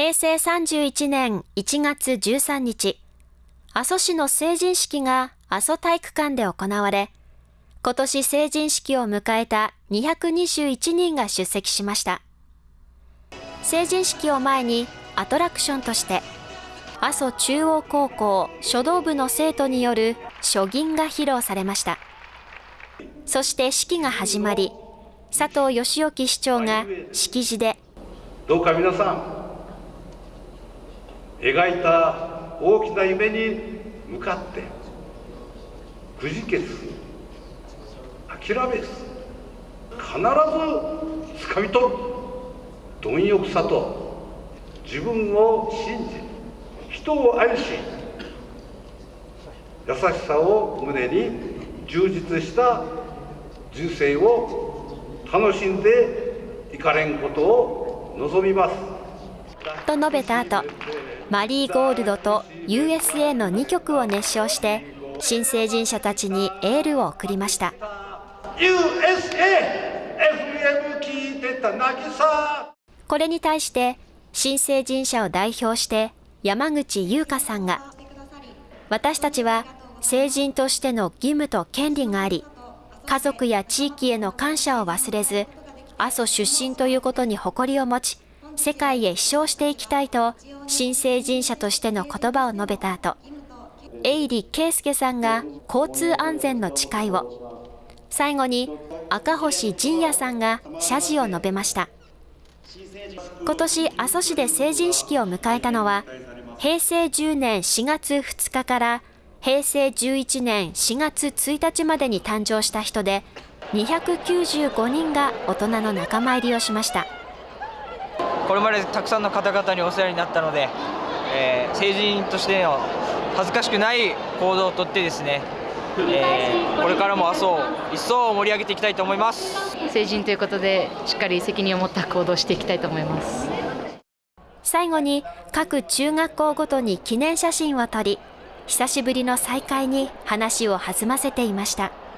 平成31年1月13日、阿蘇市の成人式が阿蘇体育館で行われ、今年成人式を迎えた221人が出席しました。成人式を前にアトラクションとして、阿蘇中央高校書道部の生徒による書銀が披露されました。そして式が始まり、佐藤義興市長が式辞で、どうか皆さん、描いた大きな夢に向かってくじけず諦めず必ずつかみ取る貪欲さと自分を信じ人を愛し優しさを胸に充実した人生を楽しんでいかれんことを望みます。と述べた後マリーゴールドと USA の2曲を熱唱して新成人者たちにエールを送りました USA!FM 聞いてた渚これに対して新成人者を代表して山口優香さんが私たちは成人としての義務と権利があり家族や地域への感謝を忘れず阿蘇出身ということに誇りを持ち世界へ飛翔していきたいと新成人者としての言葉を述べた後、永利圭介さんが交通安全の誓いを、最後に赤星仁也さんが謝辞を述べました。今年阿蘇市で成人式を迎えたのは、平成10年4月2日から平成11年4月1日までに誕生した人で、295人が大人の仲間入りをしました。これまでたくさんの方々にお世話になったので、えー、成人としての恥ずかしくない行動をとってですね、えー、これからも阿蘇を一層盛り上げていきたいと思います成人ということでしっかり責任を持った行動をしていきたいと思います最後に各中学校ごとに記念写真を撮り久しぶりの再会に話を弾ませていました。